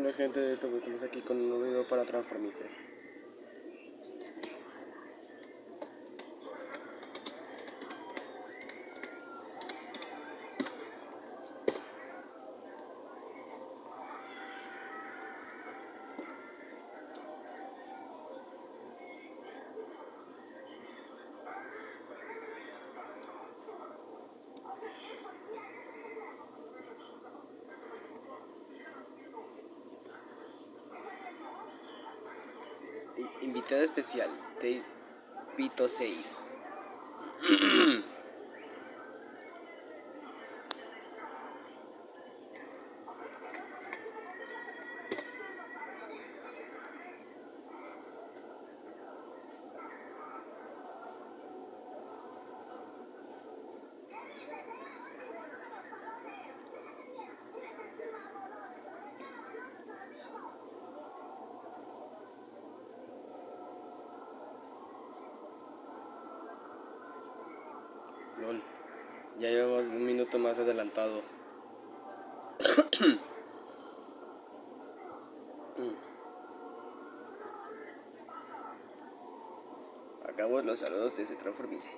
Hola gente de YouTube, estamos aquí con un nuevo video para Transformice. Invitada especial, de Vito 6. Ya llevamos un minuto más adelantado. Acabo los saludos de ese transformice.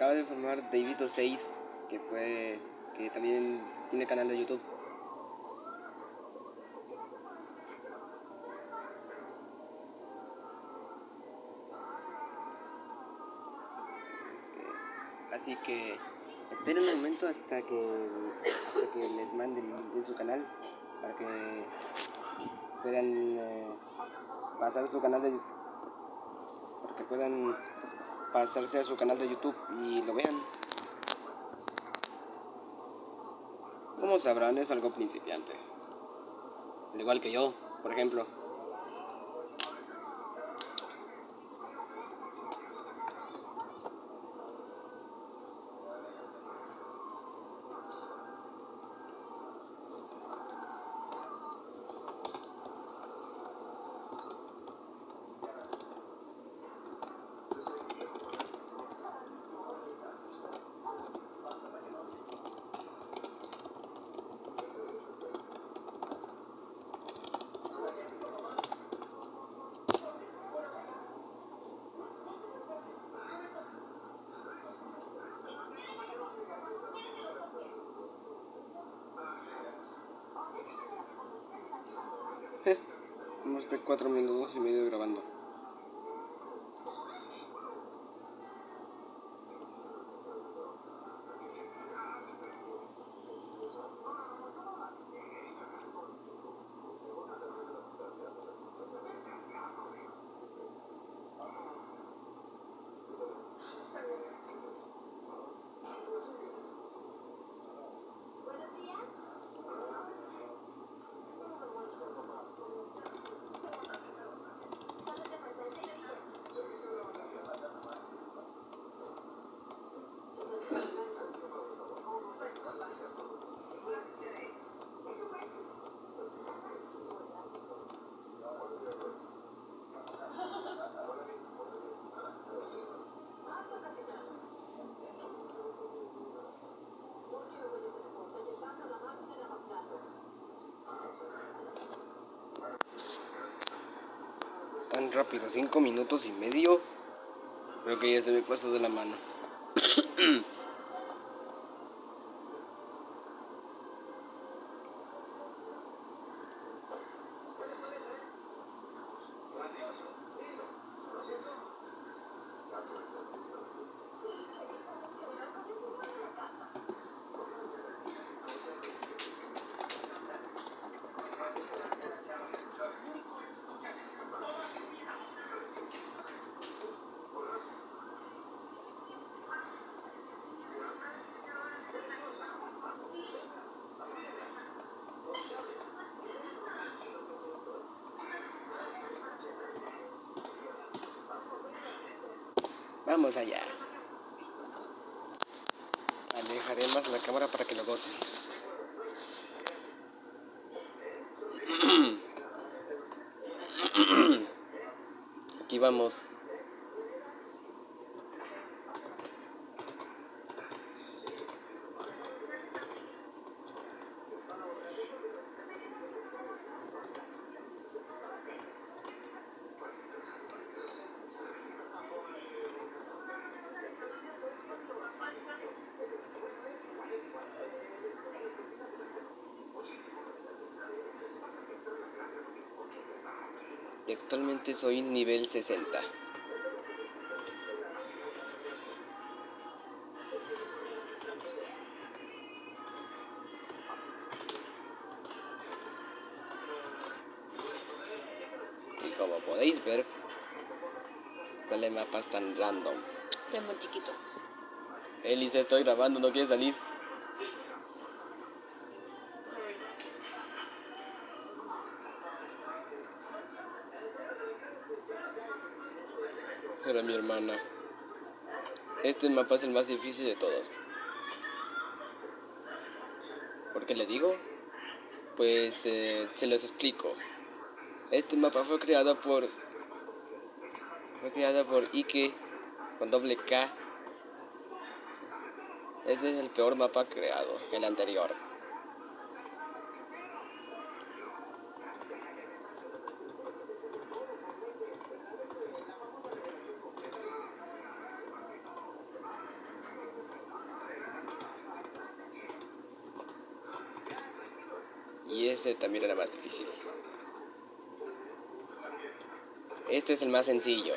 Acaba de informar David 6 que fue que también tiene canal de YouTube. Así que esperen un momento hasta que, hasta que les manden en su canal para que puedan eh, pasar su canal de para que puedan pasarse a su canal de YouTube y lo vean. Como sabrán, es algo principiante. Al igual que yo, por ejemplo. Hemos de cuatro minutos y medio grabando. Rápido, cinco minutos y medio. Creo que ya se me pasó de la mano. Vamos allá. Alejaré más la cámara para que lo goce. Aquí vamos. Y actualmente soy nivel 60. Y como podéis ver, sale mapas tan random. Es muy chiquito. Elise, estoy grabando, no quiere salir. Mi hermana. Este mapa es el más difícil de todos. ¿Por qué le digo? Pues eh, se los explico. Este mapa fue creado por... Fue creado por Ike con doble K. Ese es el peor mapa creado, el anterior. Y ese también era más difícil. Este es el más sencillo.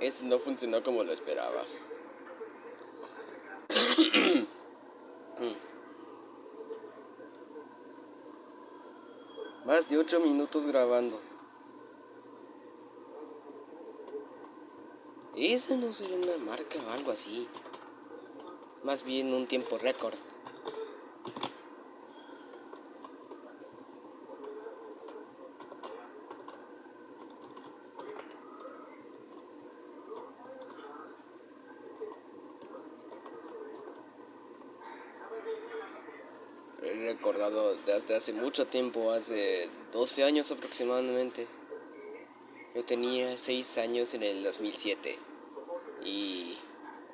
Ese no funcionó como lo esperaba. Más de 8 minutos grabando. Esa no sería una marca o algo así. Más bien un tiempo récord. He recordado desde hace mucho tiempo, hace 12 años aproximadamente. Yo tenía 6 años en el 2007. Y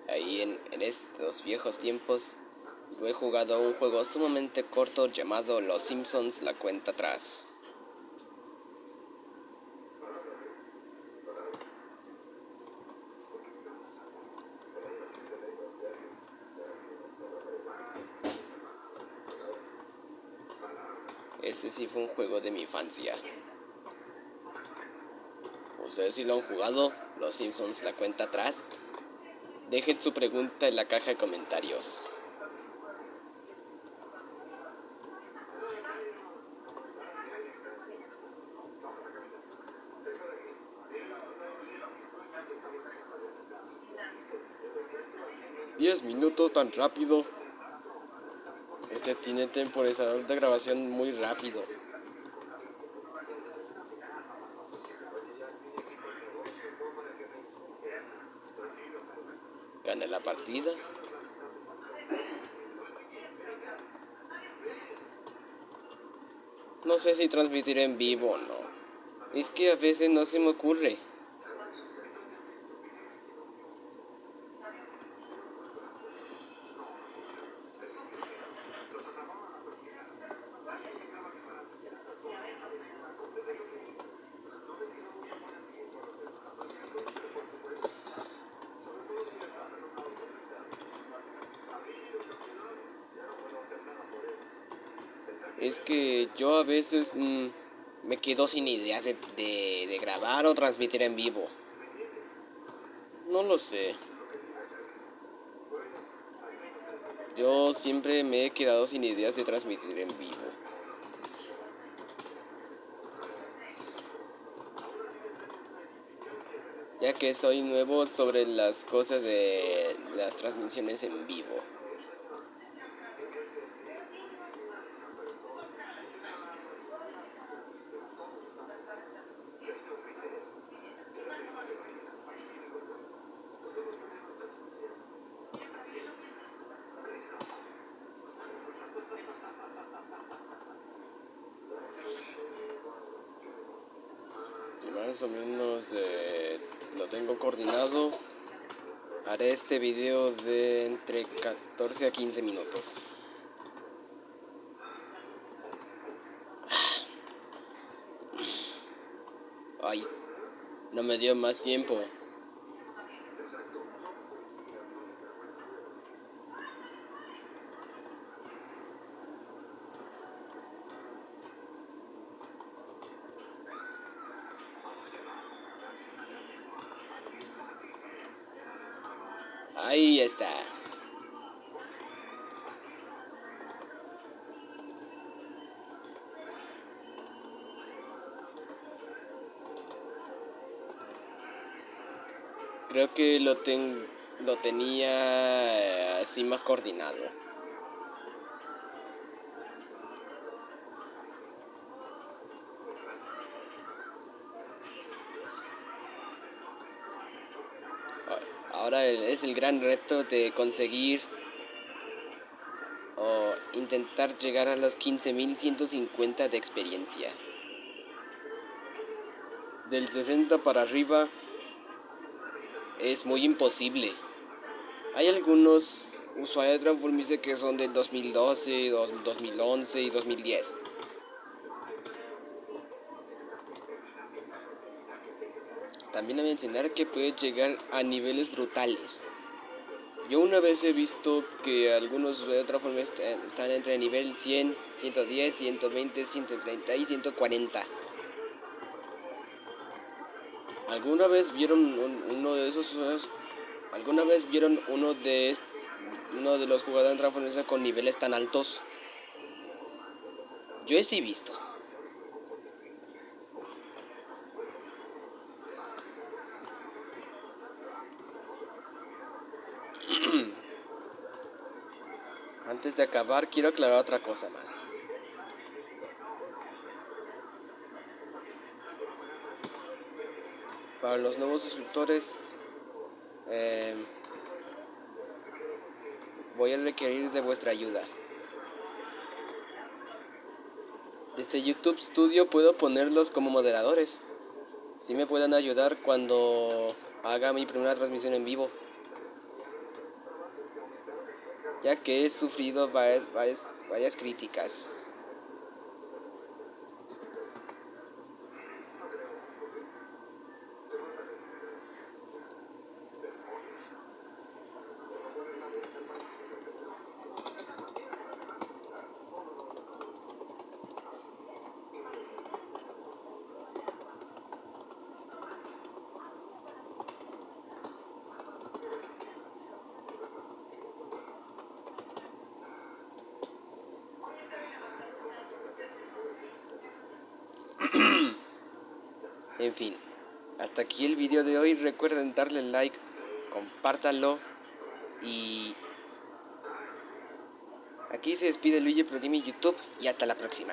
ahí en, en estos viejos tiempos yo he jugado un juego sumamente corto llamado Los Simpsons La cuenta atrás. Ese sí fue un juego de mi infancia. Ustedes si lo han jugado, Los Simpsons la cuenta atrás. Dejen su pregunta en la caja de comentarios. Diez minutos tan rápido tiene temporizador de grabación muy rápido. Gana la partida. No sé si transmitir en vivo o no. Es que a veces no se me ocurre. Es que yo a veces mm, me quedo sin ideas de, de grabar o transmitir en vivo. No lo sé. Yo siempre me he quedado sin ideas de transmitir en vivo. Ya que soy nuevo sobre las cosas de las transmisiones en vivo. más o menos eh, lo tengo coordinado. Haré este video de entre 14 a 15 minutos. Ay, no me dio más tiempo. Ahí está. Creo que lo, ten, lo tenía así más coordinado. Ahora es el gran reto de conseguir o intentar llegar a las 15.150 de experiencia. Del 60 para arriba es muy imposible. Hay algunos usuarios de Transformice que son de 2012, 2011 y 2010. También a mencionar que puede llegar a niveles brutales. Yo una vez he visto que algunos de otra forma están entre nivel 100, 110, 120, 130 y 140. ¿Alguna vez vieron uno de esos ¿Alguna vez vieron uno de uno de los jugadores de transformación con niveles tan altos? Yo he sí visto. Antes de acabar, quiero aclarar otra cosa más. Para los nuevos suscriptores, eh, voy a requerir de vuestra ayuda. Desde YouTube Studio puedo ponerlos como moderadores. Si me pueden ayudar cuando haga mi primera transmisión en vivo ya que he sufrido varias, varias, varias críticas. En fin, hasta aquí el video de hoy. Recuerden darle like, compártanlo y aquí se despide Luigi Pro YouTube y hasta la próxima.